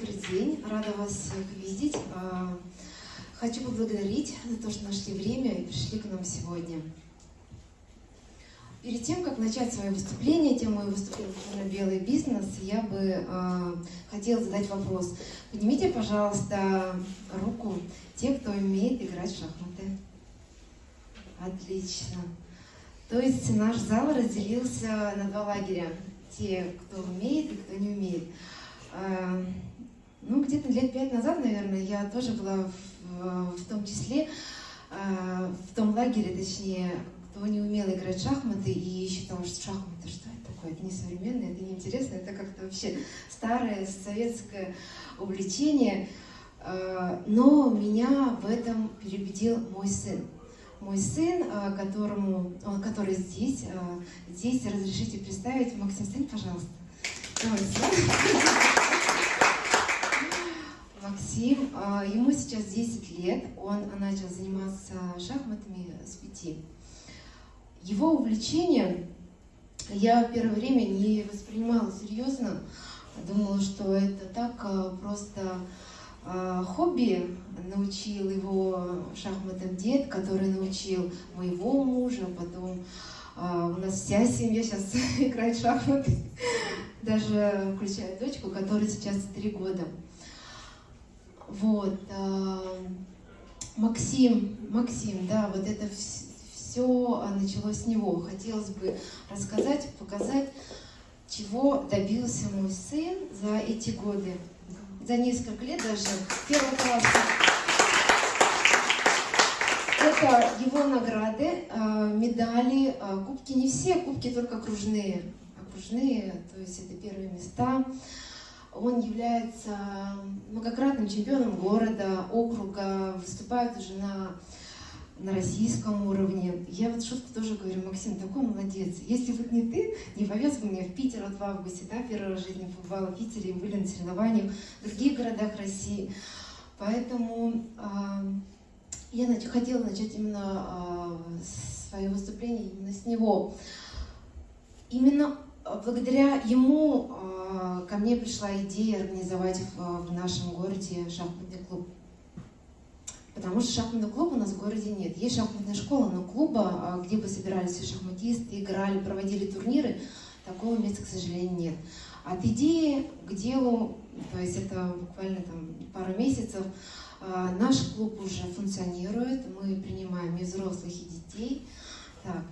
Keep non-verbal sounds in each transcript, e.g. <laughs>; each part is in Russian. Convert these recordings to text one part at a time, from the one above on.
добрый день. Рада вас всех видеть. А, хочу поблагодарить за то, что нашли время и пришли к нам сегодня. Перед тем, как начать свое выступление, тему моего выступления «Белый бизнес», я бы э, хотела задать вопрос. Поднимите, пожалуйста, руку те, кто умеет играть в шахматы. Отлично. То есть наш зал разделился на два лагеря. Те, кто умеет и кто не умеет. Э, ну, где-то лет пять назад, наверное, я тоже была в, в том числе, э, в том лагере, точнее, кто не умел играть в шахматы и считал, что шахматы, что это такое, это не современное, это неинтересно, это как-то вообще старое советское увлечение. Э, но меня в этом переубедил мой сын. Мой сын, которому, он, который здесь, здесь разрешите представить, Максим, стань, пожалуйста. Давай, Максим, а, ему сейчас 10 лет, он начал заниматься шахматами с 5. Его увлечение я первое время не воспринимала серьезно, думала, что это так а, просто а, хобби, научил его шахматам дед, который научил моего мужа, потом у нас вся семья сейчас <laughs> играет в шахматы, даже включая дочку, которой сейчас 3 года. Вот. Э, Максим, Максим, да, вот это все началось с него. Хотелось бы рассказать, показать, чего добился мой сын за эти годы. За несколько лет даже, первого класса. Это его награды, э, медали, э, кубки не все, кубки только окружные. Окружные, то есть это первые места. Он является многократным чемпионом города, округа, выступает уже на, на российском уровне. Я вот шутку тоже говорю, Максим, такой молодец. Если бы не ты, не повез бы меня в Питер вот в августе, да, первый в жизни побывала в Питере, были на соревнованиях в других городах России. Поэтому э, я нач хотела начать именно э, свое выступление именно с него. Именно благодаря ему э, ко мне пришла идея организовать в, нашем городе шахматный клуб. Потому что шахматного клуба у нас в городе нет. Есть шахматная школа, но клуба, э, где бы собирались все шахматисты, играли, проводили турниры, такого места, к сожалению, нет. От идеи к делу, то есть это буквально там пару месяцев, э, наш клуб уже функционирует, мы принимаем и взрослых, и детей. Так,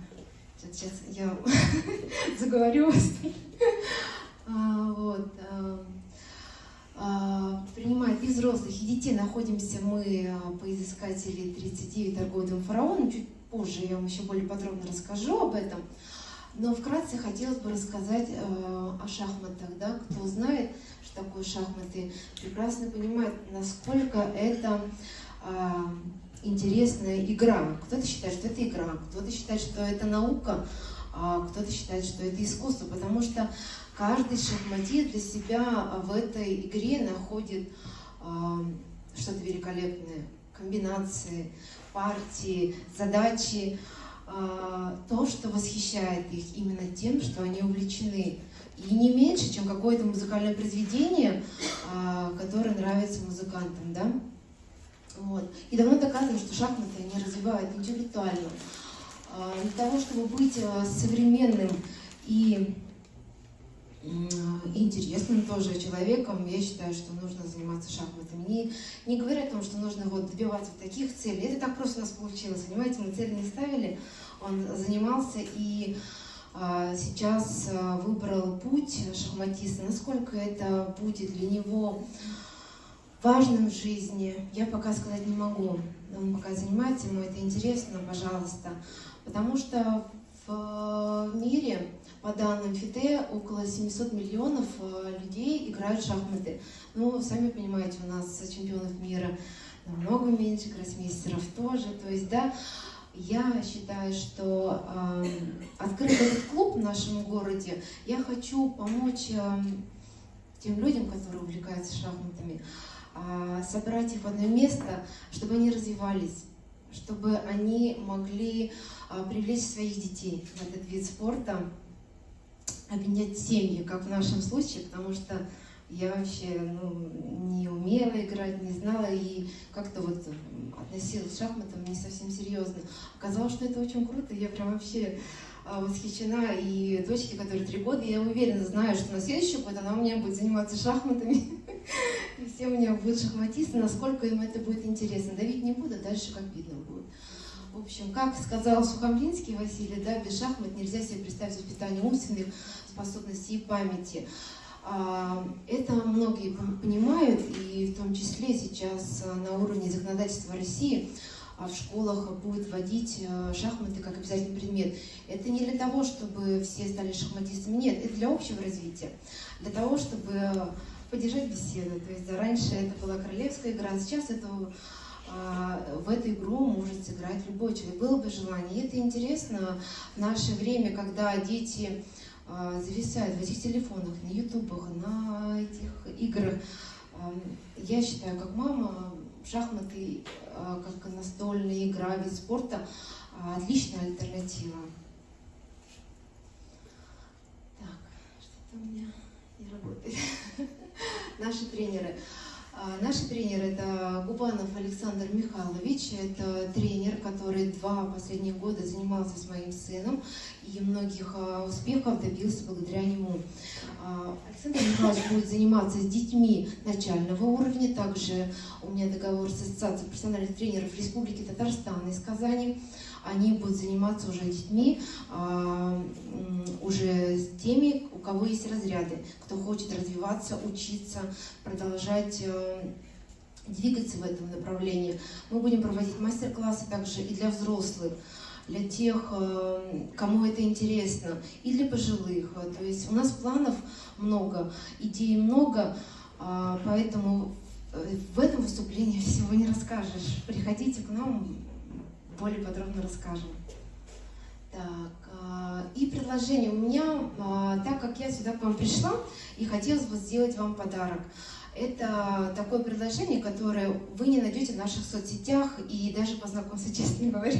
Сейчас я <laughs> заговорю. А, вот. А, а, принимает и взрослых, и детей. Находимся мы по изыскателей 39 торговым фараоном. Чуть позже я вам еще более подробно расскажу об этом. Но вкратце хотелось бы рассказать о шахматах. Да? Кто знает, что такое шахматы, прекрасно понимает, насколько это интересная игра. Кто-то считает, что это игра, кто-то считает, что это наука, а кто-то считает, что это искусство, потому что каждый шахматист для себя в этой игре находит а, что-то великолепное. Комбинации, партии, задачи, а, то, что восхищает их именно тем, что они увлечены. И не меньше, чем какое-то музыкальное произведение, а, которое нравится музыкантам. Да? Вот. И давно доказано, что шахматы не развивают интеллектуально. А, для того, чтобы быть а, современным и интересным тоже человеком, я считаю, что нужно заниматься шахматами. Не, не говоря о том, что нужно вот добиваться таких целей. Это так просто у нас получилось, понимаете, мы цели не ставили, он занимался и а, сейчас а, выбрал путь шахматиста. Насколько это будет для него важным в жизни, я пока сказать не могу. Он пока занимается, ему это интересно, пожалуйста. Потому что в мире, по данным ФИДЕ, около 700 миллионов э, людей играют в шахматы. Ну, сами понимаете, у нас чемпионов мира намного меньше, гроссмейстеров тоже. То есть, да, я считаю, что э, открыв этот клуб в нашем городе, я хочу помочь э, тем людям, которые увлекаются шахматами, собрать их в одно место, чтобы они развивались, чтобы они могли а, привлечь своих детей в этот вид спорта, объединять семьи, как в нашем случае, потому что Я вообще ну, не умела играть, не знала и как-то вот относилась к шахматам не совсем серьезно. Оказалось, что это очень круто, я прям вообще а, восхищена. И дочке, которой три года, я уверена, знаю, что на следующий год она у меня будет заниматься шахматами. <laughs> И все у меня будут шахматисты, насколько им это будет интересно. Давить не буду, дальше как видно будет. В общем, как сказал Сухомлинский Василий, да, без шахмат нельзя себе представить воспитание умственных способностей и памяти. А, это многие понимают, и в том числе сейчас а, на уровне законодательства России а, в школах будет вводить шахматы как обязательный предмет. Это не для того, чтобы все стали шахматистами, нет, это для общего развития, для того, чтобы поддержать беседу. То есть раньше это была королевская игра, сейчас это в эту игру может сыграть любой человек. Было бы желание. И это интересно в наше время, когда дети а, зависают в этих телефонах, на ютубах, на этих играх. Я считаю, как мама, шахматы, а, как настольная игра, вид спорта, а, отличная альтернатива. Так, что-то у меня не работает. <laughs> Наши тренеры. Наши тренеры – это Губанов Александр Михайлович, это тренер, который два последних года занимался с моим сыном и многих а, успехов добился благодаря нему. А, Александр Михайлович будет заниматься с детьми начального уровня, также у меня договор с Ассоциацией профессиональных тренеров Республики Татарстан из Казани. Они будут заниматься уже детьми, а, уже с теми, у кого есть разряды, кто хочет развиваться, учиться, продолжать двигаться в этом направлении. Мы будем проводить мастер-классы также и для взрослых для тех, э, кому это интересно, и для пожилых. То есть у нас планов много, идей много, а, поэтому э, в этом выступлении всего не расскажешь. Приходите к нам, более подробно расскажем. Так, а, и предложение у меня, а, так как я сюда к вам пришла и хотелось бы сделать вам подарок. Это такое предложение, которое вы не найдете в наших соцсетях и даже по знакомству, честно говоря.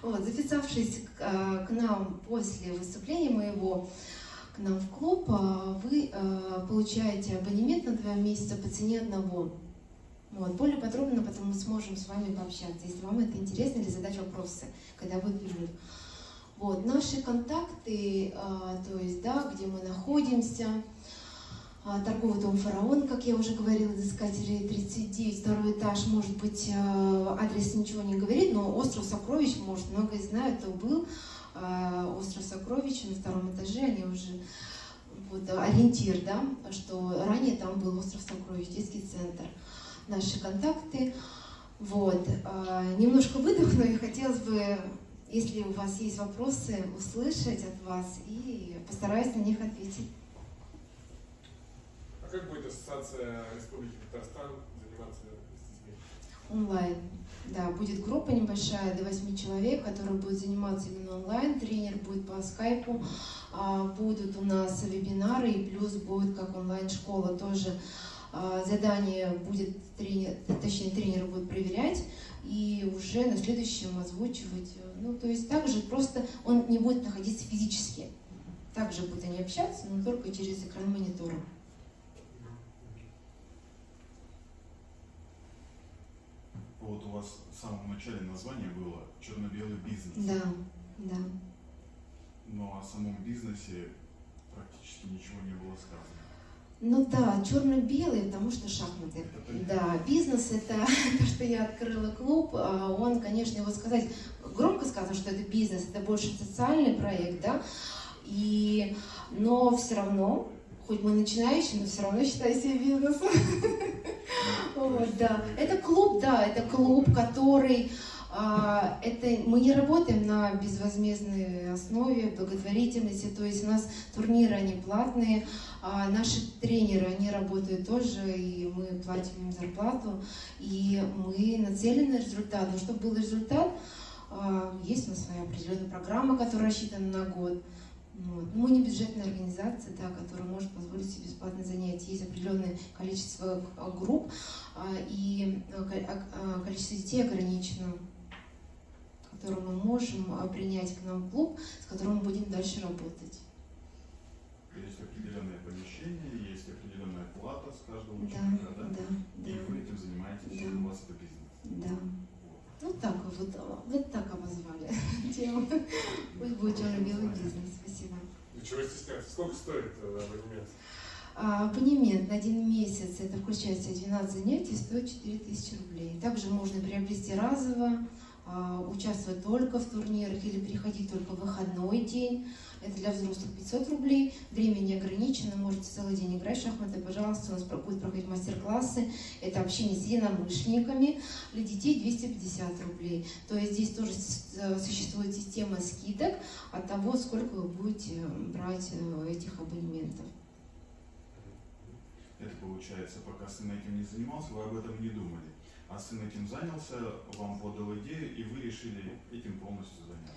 Вот, записавшись к, а, к нам после выступления моего, к нам в клуб, а, вы а, получаете абонемент на два месяца по цене одного. Вот, более подробно потом мы сможем с вами пообщаться, если вам это интересно, или задать вопросы, когда будет перерыв. Вот, наши контакты, то есть, да, где мы находимся, торговый дом «Фараон», как я уже говорила, изыскатели 39, второй этаж, может быть, э, адрес ничего не говорит, но остров Сокровищ, может, многие знают, то был э, остров Сокровищ на втором этаже, они уже вот, ориентир, да, что ранее там был остров Сокровищ, детский центр. Наши контакты. Вот. Э, немножко выдохну и хотелось бы, если у вас есть вопросы, услышать от вас и постараюсь на них ответить. Как будет Ассоциация Республики Татарстан заниматься детьми? Онлайн. Да, будет группа небольшая, до 8 человек, которые будут заниматься именно онлайн. Тренер будет по скайпу. А, будут у нас вебинары, и плюс будет как онлайн-школа тоже. А, задание будет тренер, точнее тренер будет проверять и уже на следующем озвучивать. Ну, то есть также просто он не будет находиться физически. Также будут они общаться, но только через экран монитора. Вот у вас в самом начале название было черно-белый бизнес. Да, да. Но о самом бизнесе практически ничего не было сказано. Ну да, черно-белый, потому что шахматы. Да, бизнес это <laughs> то, что я открыла клуб. А он, конечно, его сказать, громко сказано, что это бизнес, это больше социальный проект, да. И, но все равно хоть мы начинающие, но все равно считаю себя бизнесом. Вот, да. Это клуб, да, это клуб, который а, это мы не работаем на безвозмездной основе, благотворительности, то есть у нас турниры, они платные, а наши тренеры, они работают тоже, и мы платим им зарплату, и мы нацелены на результат. Но чтобы был результат, а, есть у нас своя определенная программа, которая рассчитана на год. Вот. Мы не бюджетная организация, да, которая может позволить себе бесплатное занятие. Есть определенное количество а, групп, а, и а, количество детей ограничено, которое мы можем принять к нам в клуб, с которым мы будем дальше работать. Есть определенное помещение, есть определенная плата с каждого Да, ученика, да? да, И да, вы этим занимаетесь, Да. у вас это бизнес. да. Вот. Ну так вот, вот так обозвали <laughs> тему. Пусть будет черно-белый бизнес. Спасибо. Чего стесняться? Сколько стоит э, абонемент? А, Абонемент на один месяц, это включает в себя 12 занятий, стоит 4000 рублей. Также можно приобрести разово, участвовать только в турнирах или переходить только в выходной день. Это для взрослых 500 рублей. Время не ограничено, можете целый день играть в шахматы. Пожалуйста, у нас будут проходить мастер-классы. Это общение с единомышленниками. Для детей 250 рублей. То есть здесь тоже э, существует система скидок от того, сколько вы будете э, брать э, этих абонементов. Это получается, пока сын этим не занимался, вы об этом не думали. А сын этим занялся, вам подал идею, и вы решили этим полностью заняться.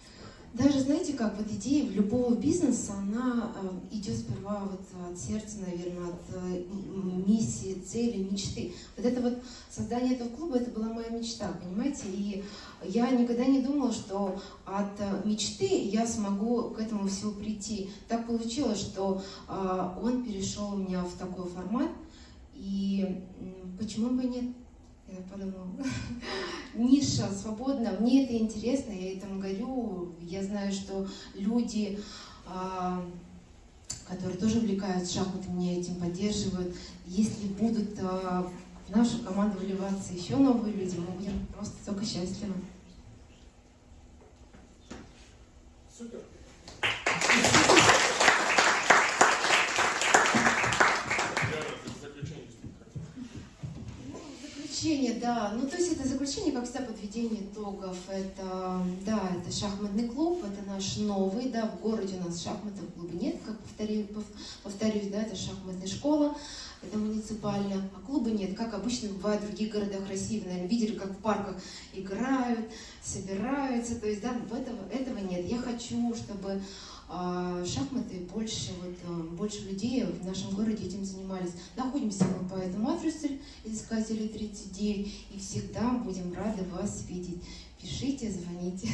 Даже знаете, как вот идея любого бизнеса, она э, идет сперва вот от сердца, наверное, от э, миссии, цели, мечты. Вот это вот создание этого клуба, это была моя мечта, понимаете? И я никогда не думала, что от э, мечты я смогу к этому всему прийти. Так получилось, что он перешел у меня в такой формат, и почему бы нет? Я подумала, <laughs> ниша свободна, мне это интересно, я этому горю. Я знаю, что люди, а, которые тоже увлекаются шахматами, меня этим поддерживают. Если будут а, в нашу команду вливаться еще новые люди, мы будем просто только счастливы. Супер. Да. Ну, то есть это заключение, как всегда, подведение итогов. Это, да, это шахматный клуб, это наш новый, да, в городе у нас шахматных клуба нет, как повторю, пов- повторюсь, да, это шахматная школа, это муниципальная, а клуба нет, как обычно бывает в других городах России, вы, наверное, видели, как в парках играют, собираются, то есть, да, этого, этого нет. Я хочу, чтобы а, шахматы больше, вот, а, больше людей в нашем городе этим занимались. Находимся мы по этому адресу, Искателей 39, и всегда будем рады вас видеть. Пишите, звоните.